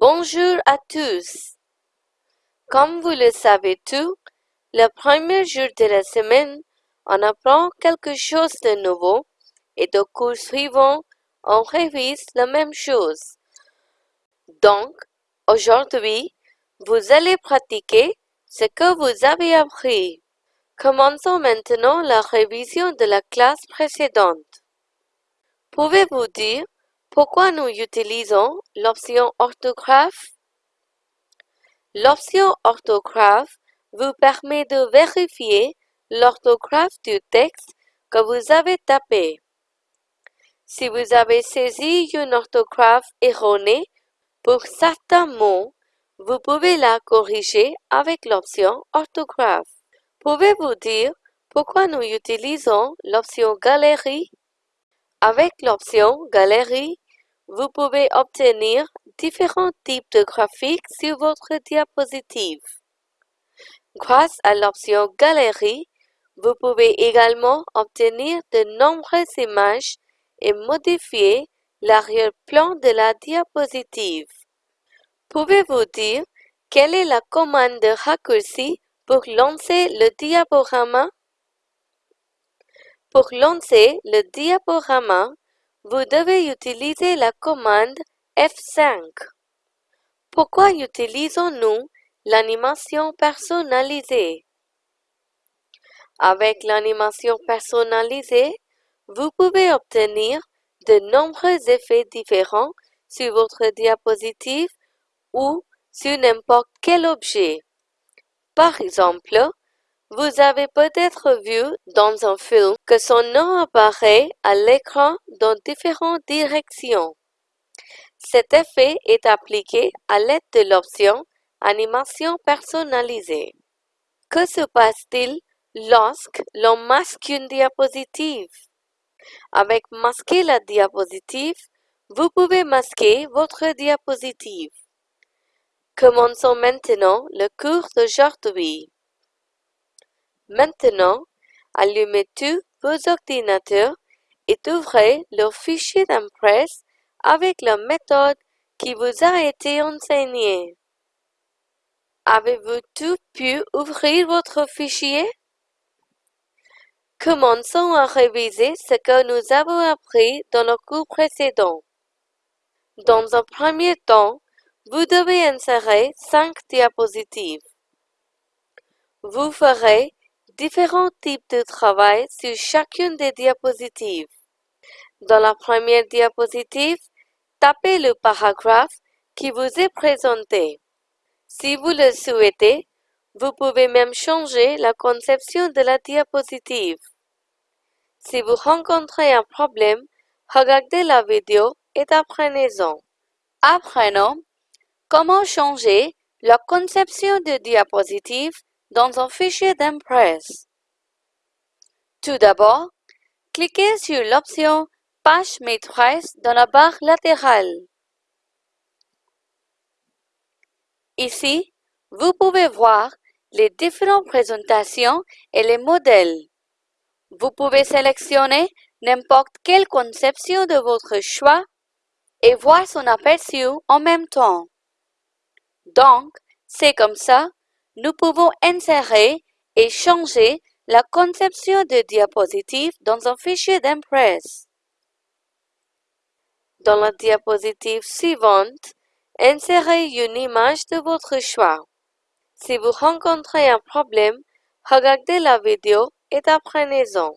Bonjour à tous. Comme vous le savez tous, le premier jour de la semaine, on apprend quelque chose de nouveau et de cours suivants, on révise la même chose. Donc, aujourd'hui, vous allez pratiquer ce que vous avez appris. Commençons maintenant la révision de la classe précédente. Pouvez-vous dire pourquoi nous utilisons l'option orthographe? L'option orthographe vous permet de vérifier l'orthographe du texte que vous avez tapé. Si vous avez saisi une orthographe erronée pour certains mots, vous pouvez la corriger avec l'option orthographe. Pouvez-vous dire pourquoi nous utilisons l'option Galerie? Avec l'option Galerie, vous pouvez obtenir différents types de graphiques sur votre diapositive. Grâce à l'option Galerie, vous pouvez également obtenir de nombreuses images et modifier l'arrière-plan de la diapositive. Pouvez-vous dire quelle est la commande de raccourci pour lancer le diaporama? Pour lancer le diaporama, vous devez utiliser la commande F5. Pourquoi utilisons-nous l'animation personnalisée? Avec l'animation personnalisée, vous pouvez obtenir de nombreux effets différents sur votre diapositive ou sur n'importe quel objet. Par exemple, vous avez peut-être vu dans un film que son nom apparaît à l'écran dans différentes directions. Cet effet est appliqué à l'aide de l'option Animation personnalisée. Que se passe-t-il lorsque l'on masque une diapositive? Avec Masquer la diapositive, vous pouvez masquer votre diapositive. Commençons maintenant le cours d'aujourd'hui. Maintenant, allumez tous vos ordinateurs et ouvrez le fichier d'impresse avec la méthode qui vous a été enseignée. Avez-vous tout pu ouvrir votre fichier? Commençons à réviser ce que nous avons appris dans le cours précédent. Dans un premier temps, vous devez insérer cinq diapositives. Vous ferez différents types de travail sur chacune des diapositives. Dans la première diapositive, tapez le paragraphe qui vous est présenté. Si vous le souhaitez, vous pouvez même changer la conception de la diapositive. Si vous rencontrez un problème, regardez la vidéo et apprenez-en. Apprenons comment changer la conception de diapositive dans un fichier d'Impress. Tout d'abord, cliquez sur l'option Page maîtresse dans la barre latérale. Ici, vous pouvez voir les différentes présentations et les modèles. Vous pouvez sélectionner n'importe quelle conception de votre choix et voir son aperçu en même temps. Donc, c'est comme ça nous pouvons insérer et changer la conception de diapositive dans un fichier d'Impress. Dans la diapositive suivante, insérez une image de votre choix. Si vous rencontrez un problème, regardez la vidéo et apprenez-en.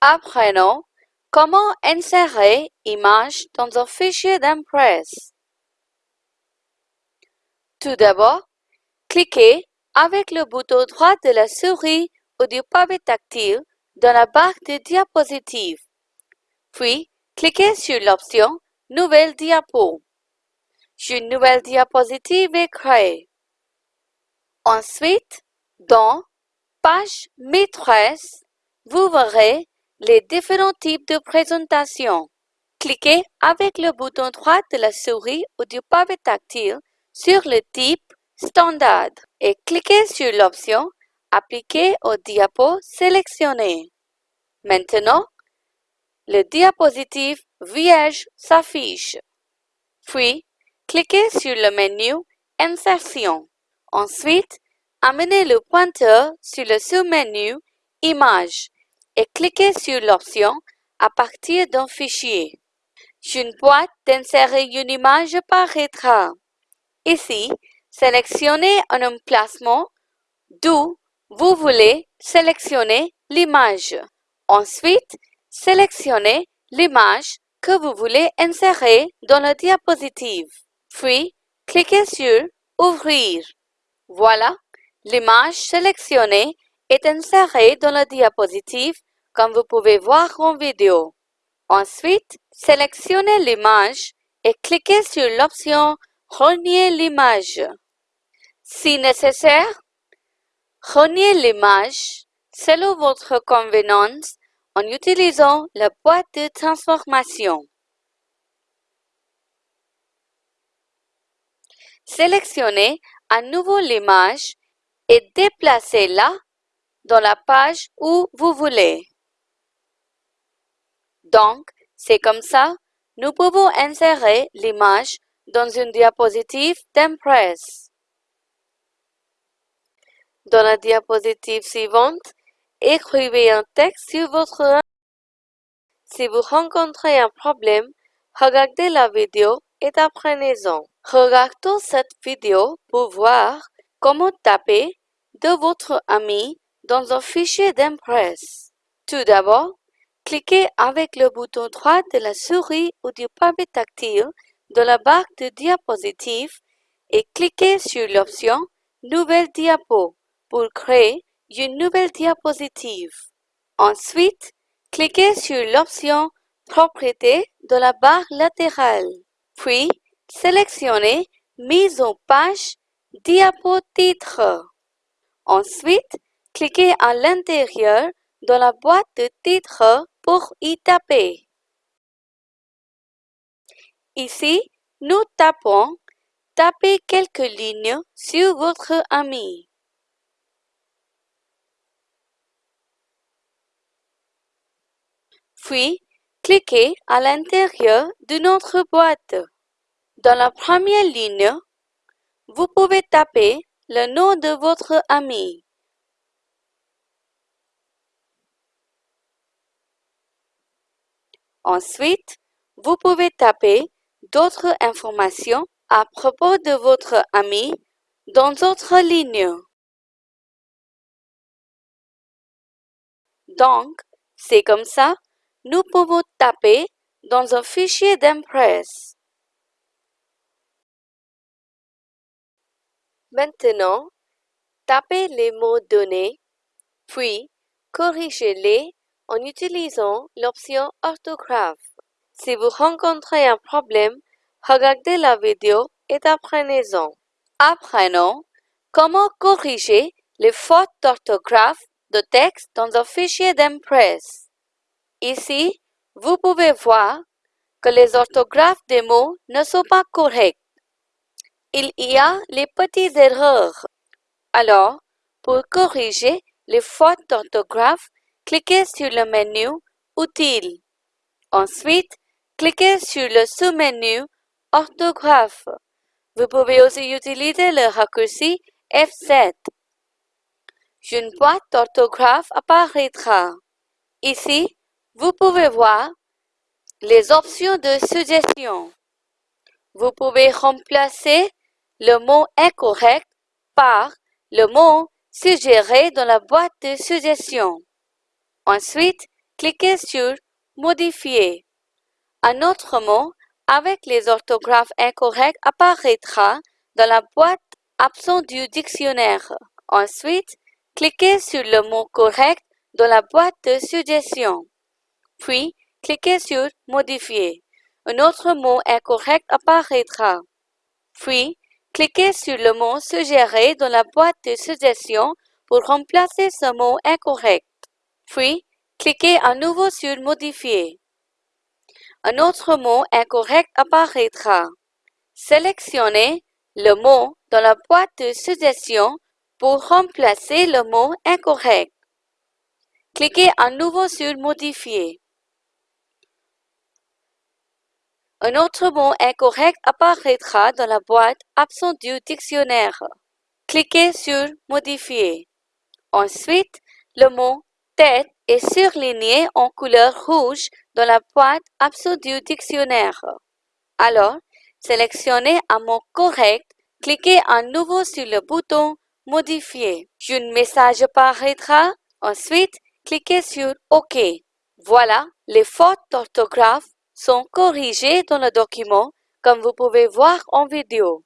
Apprenons comment insérer image dans un fichier d'Impress. Tout d'abord, Cliquez avec le bouton droit de la souris ou du pavé tactile dans la barre de diapositive. Puis, cliquez sur l'option Nouvelle diapo. Une nouvelle diapositive est créée. Ensuite, dans Page maîtresse, vous verrez les différents types de présentation. Cliquez avec le bouton droit de la souris ou du pavé tactile sur le type standard et cliquez sur l'option Appliquer au diapo sélectionné. Maintenant, le diapositive vierge s'affiche. Puis, cliquez sur le menu Insertion. Ensuite, amenez le pointeur sur le sous-menu Images et cliquez sur l'option à partir d'un fichier. Une boîte d'insérer une image apparaîtra. Ici, sélectionnez un emplacement d'où vous voulez sélectionner l'image. Ensuite, sélectionnez l'image que vous voulez insérer dans la diapositive. Puis, cliquez sur Ouvrir. Voilà, l'image sélectionnée est insérée dans la diapositive comme vous pouvez voir en vidéo. Ensuite, sélectionnez l'image et cliquez sur l'option Renier l'image. Si nécessaire, reniez l'image selon votre convenance en utilisant la boîte de transformation. Sélectionnez à nouveau l'image et déplacez-la dans la page où vous voulez. Donc, c'est comme ça, nous pouvons insérer l'image dans une diapositive d'Impress. Dans la diapositive suivante, écrivez un texte sur votre Si vous rencontrez un problème, regardez la vidéo et apprenez-en. Regardez cette vidéo pour voir comment taper de votre ami dans un fichier d'Impress. Tout d'abord, Cliquez avec le bouton droit de la souris ou du pavé tactile dans la barre de diapositive et cliquez sur l'option Nouvelle diapo pour créer une nouvelle diapositive. Ensuite, cliquez sur l'option Propriétés dans la barre latérale. Puis, sélectionnez Mise en page Diapo titre. Ensuite, cliquez à l'intérieur dans la boîte de titre pour y taper. Ici, nous tapons Tapez quelques lignes sur votre ami. Puis, cliquez à l'intérieur de notre boîte. Dans la première ligne, vous pouvez taper le nom de votre ami. Ensuite, vous pouvez taper d'autres informations à propos de votre ami dans d'autres lignes. Donc, c'est comme ça, nous pouvons taper dans un fichier d'Impress. Maintenant, tapez les mots donnés, puis corrigez-les en utilisant l'option orthographe. Si vous rencontrez un problème, regardez la vidéo et apprenez-en. Apprenons comment corriger les fautes d'orthographe de texte dans un fichier d'Impress. Ici, vous pouvez voir que les orthographes des mots ne sont pas corrects. Il y a les petites erreurs. Alors, pour corriger les fautes d'orthographe, cliquez sur le menu Outils. Ensuite, cliquez sur le sous-menu Orthographe. Vous pouvez aussi utiliser le raccourci F7. Une boîte d'orthographe apparaîtra. Ici, vous pouvez voir les options de suggestion. Vous pouvez remplacer le mot incorrect par le mot suggéré dans la boîte de suggestion. Ensuite, cliquez sur Modifier. Un autre mot avec les orthographes incorrects apparaîtra dans la boîte absent du dictionnaire. Ensuite, cliquez sur le mot correct dans la boîte de suggestion. Puis, cliquez sur Modifier. Un autre mot incorrect apparaîtra. Puis, cliquez sur le mot suggéré dans la boîte de suggestion pour remplacer ce mot incorrect. Puis, cliquez à nouveau sur Modifier. Un autre mot incorrect apparaîtra. Sélectionnez le mot dans la boîte de suggestion pour remplacer le mot incorrect. Cliquez à nouveau sur Modifier. Un autre mot incorrect apparaîtra dans la boîte absent du dictionnaire. Cliquez sur Modifier. Ensuite, le mot tête est surligné en couleur rouge dans la boîte absent du dictionnaire. Alors, sélectionnez un mot correct, cliquez à nouveau sur le bouton Modifier. Un message apparaîtra. Ensuite, cliquez sur OK. Voilà, les fautes d'orthographe sont corrigées dans le document comme vous pouvez voir en vidéo.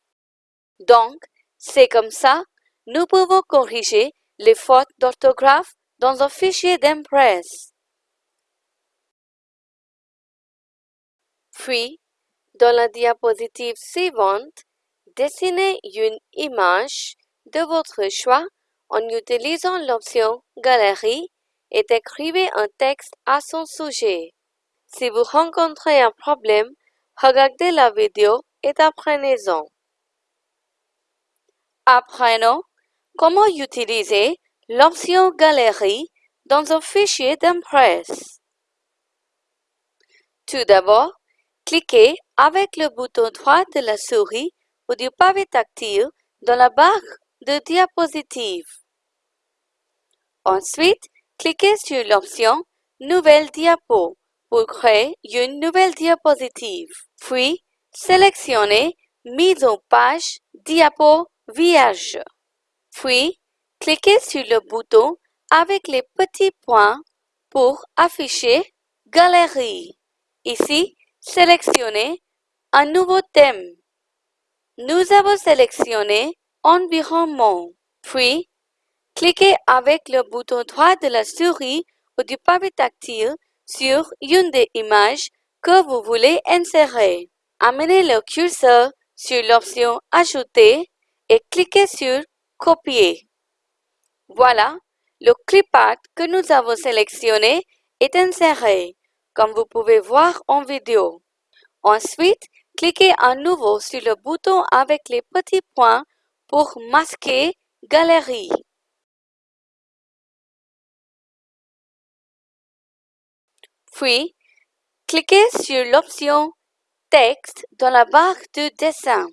Donc, c'est comme ça, nous pouvons corriger les fautes d'orthographe dans un fichier d'Impress. Puis, dans la diapositive suivante, dessinez une image de votre choix en utilisant l'option Galerie et écrivez un texte à son sujet. Si vous rencontrez un problème, regardez la vidéo et apprenez-en. Apprenons comment utiliser l'option Galerie dans un fichier d'Impress. Tout d'abord, cliquez avec le bouton droit de la souris ou du pavé tactile dans la barre de diapositive. Ensuite, cliquez sur l'option Nouvelle diapo pour créer une nouvelle diapositive. Puis, sélectionnez Mise en page diapo vierge. Puis, cliquez sur le bouton avec les petits points pour afficher Galerie. Ici, sélectionnez un nouveau thème. Nous avons sélectionné Environnement. Puis, cliquez avec le bouton droit de la souris ou du pavé tactile sur une des images que vous voulez insérer. Amenez le curseur sur l'option Ajouter et cliquez sur Copier. Voilà, le clip art que nous avons sélectionné est inséré, comme vous pouvez voir en vidéo. Ensuite, cliquez à nouveau sur le bouton avec les petits points pour masquer Galerie. Puis, cliquez sur l'option Texte dans la barre de dessin.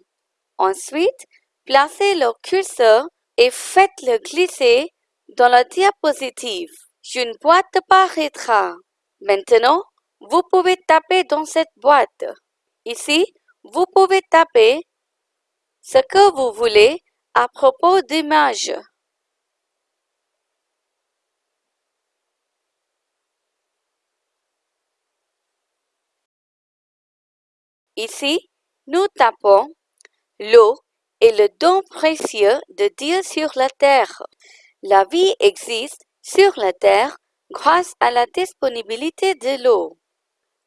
Ensuite, placez le curseur et faites-le glisser dans la diapositive. Une boîte apparaîtra. Maintenant, vous pouvez taper dans cette boîte. Ici, vous pouvez taper ce que vous voulez à propos d'images. Ici, nous tapons l'eau est le don précieux de Dieu sur la terre. La vie existe sur la terre grâce à la disponibilité de l'eau.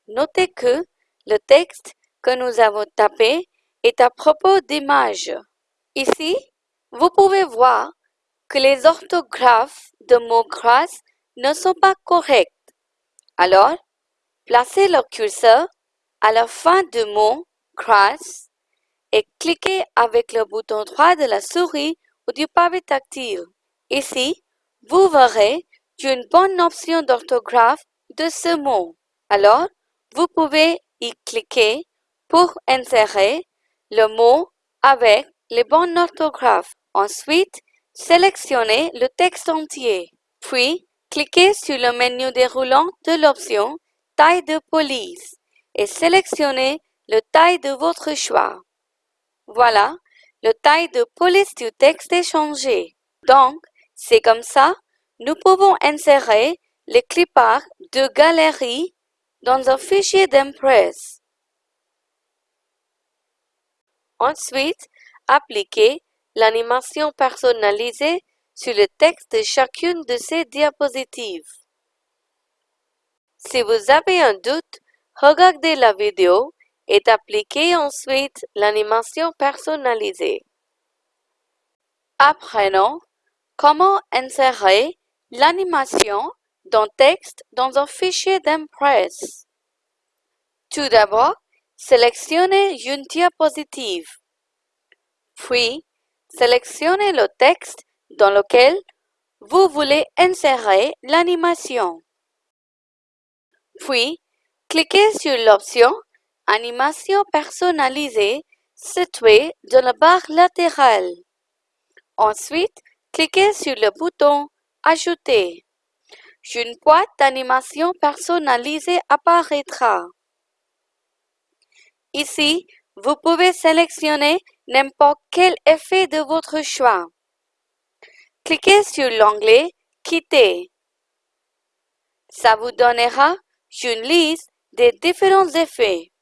Notez que le texte que nous avons tapé est à propos d'images. Ici, vous pouvez voir que les orthographes de mots grâce ne sont pas corrects. Alors, placez le curseur à la fin du mot grâce et cliquez avec le bouton droit de la souris ou du pavé tactile. Ici, vous verrez une bonne option d'orthographe de ce mot. Alors, vous pouvez y cliquer pour insérer le mot avec les bonnes orthographes. Ensuite, sélectionnez le texte entier. Puis, cliquez sur le menu déroulant de l'option Taille de police et sélectionnez le taille de votre choix. Voilà, le taille de police du texte est changé. Donc, c'est comme ça, nous pouvons insérer les cliparts de galerie dans un fichier d'Impress. Ensuite, appliquez l'animation personnalisée sur le texte de chacune de ces diapositives. Si vous avez un doute, regardez la vidéo et appliquez ensuite l'animation personnalisée. Apprenons comment insérer l'animation d'un texte dans un fichier d'Impress. Tout d'abord, sélectionnez une diapositive. Puis, sélectionnez le texte dans lequel vous voulez insérer l'animation. Puis, cliquez sur l'option Animation personnalisée située dans la barre latérale. Ensuite, cliquez sur le bouton Ajouter. Une boîte d'animation personnalisée apparaîtra. Ici, vous pouvez sélectionner n'importe quel effet de votre choix. Cliquez sur l'onglet Quitter. Ça vous donnera une liste des différents effets.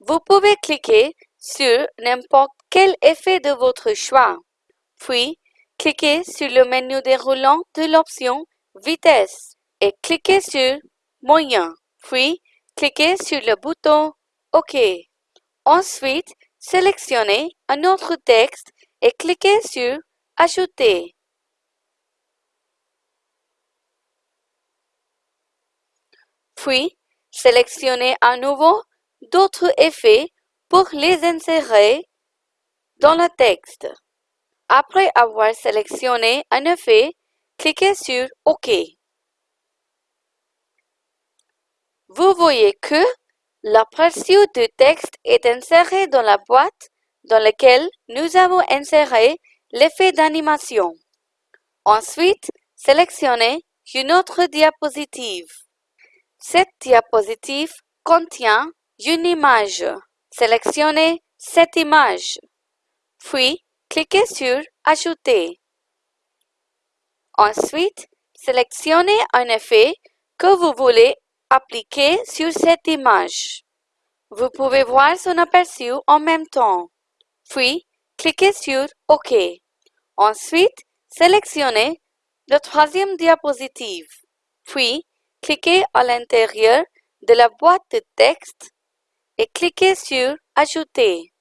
Vous pouvez cliquer sur n'importe quel effet de votre choix. Puis, cliquez sur le menu déroulant de l'option Vitesse et cliquez sur Moyen. Puis, cliquez sur le bouton OK. Ensuite, sélectionnez un autre texte et cliquez sur Ajouter. Puis, sélectionnez à nouveau d'autres effets pour les insérer dans le texte. Après avoir sélectionné un effet, cliquez sur OK. Vous voyez que l'aperçu du texte est inséré dans la boîte dans laquelle nous avons inséré l'effet d'animation. Ensuite, sélectionnez une autre diapositive. Cette diapositive contient une image. Sélectionnez cette image. Puis, cliquez sur Ajouter. Ensuite, sélectionnez un effet que vous voulez appliquer sur cette image. Vous pouvez voir son aperçu en même temps. Puis, cliquez sur OK. Ensuite, sélectionnez la troisième diapositive. Puis, cliquez à l'intérieur de la boîte de texte et cliquez sur Ajouter.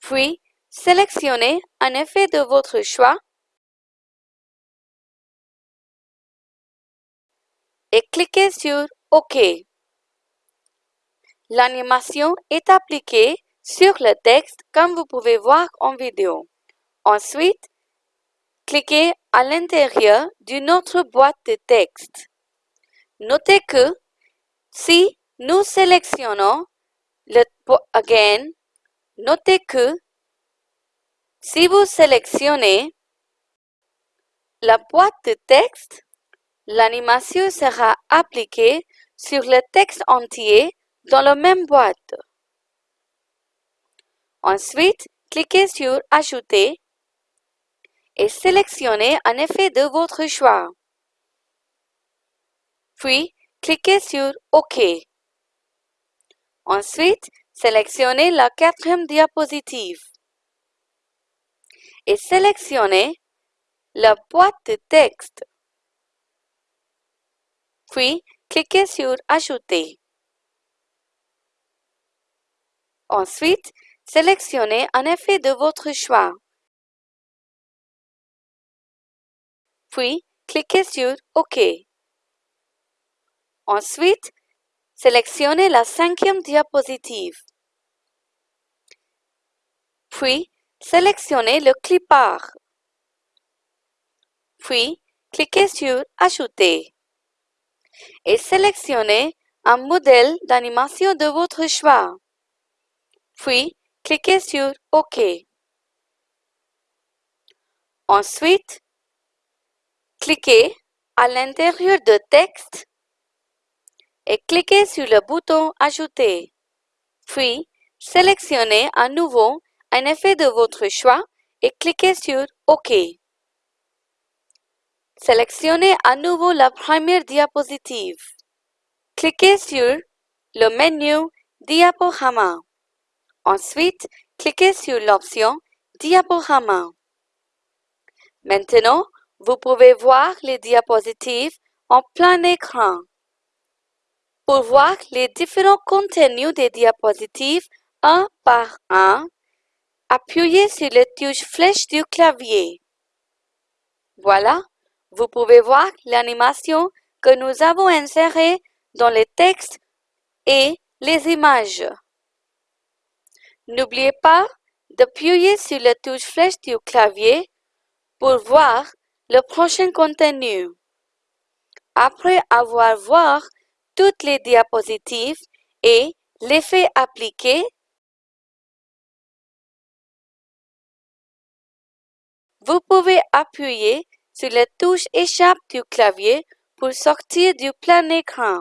Puis, sélectionnez un effet de votre choix et cliquez sur OK. L'animation est appliquée sur le texte comme vous pouvez voir en vidéo. Ensuite, cliquez à l'intérieur d'une autre boîte de texte. Notez que si nous sélectionnons le Again, notez que si vous sélectionnez la boîte de texte, l'animation sera appliquée sur le texte entier dans la même boîte. Ensuite, cliquez sur Ajouter et sélectionnez un effet de votre choix. Puis, cliquez sur OK. Ensuite, sélectionnez la quatrième diapositive et sélectionnez la boîte de texte. Puis, cliquez sur Ajouter. Ensuite, sélectionnez un effet de votre choix. Puis, cliquez sur OK. Ensuite, sélectionnez la cinquième diapositive. Puis, sélectionnez le clipart. Puis, cliquez sur Ajouter. Et sélectionnez un modèle d'animation de votre choix. Puis, cliquez sur OK. Ensuite, cliquez à l'intérieur de texte et cliquez sur le bouton Ajouter. Puis, sélectionnez à nouveau un effet de votre choix et cliquez sur OK. Sélectionnez à nouveau la première diapositive. Cliquez sur le menu Diaporama. Ensuite, cliquez sur l'option Diaporama. Maintenant, vous pouvez voir les diapositives en plein écran. Pour voir les différents contenus des diapositives un par un, appuyez sur la touche flèche du clavier. Voilà, vous pouvez voir l'animation que nous avons insérée dans les textes et les images. N'oubliez pas d'appuyer sur la touche flèche du clavier pour voir le prochain contenu. Après avoir vu toutes les diapositives et L'effet appliqué Vous pouvez appuyer sur la touche Échappe du clavier pour sortir du plein écran.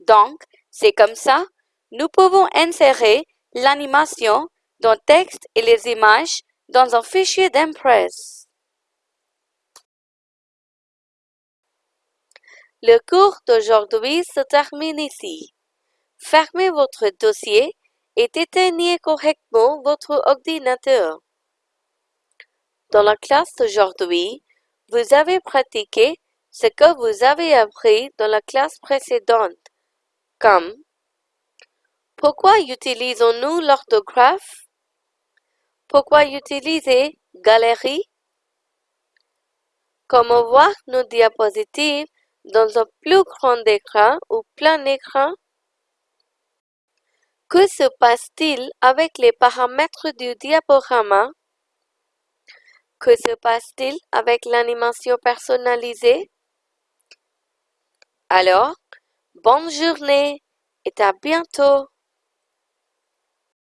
Donc, c'est comme ça, nous pouvons insérer l'animation dans texte et les images dans un fichier d'Impress. Le cours d'aujourd'hui se termine ici. Fermez votre dossier et éteignez correctement votre ordinateur. Dans la classe d'aujourd'hui, vous avez pratiqué ce que vous avez appris dans la classe précédente, comme Pourquoi utilisons-nous l'orthographe Pourquoi utiliser Galerie Comment voir nos diapositives dans un plus grand écran ou plein écran? Que se passe-t-il avec les paramètres du diaporama? Que se passe-t-il avec l'animation personnalisée? Alors, bonne journée et à bientôt!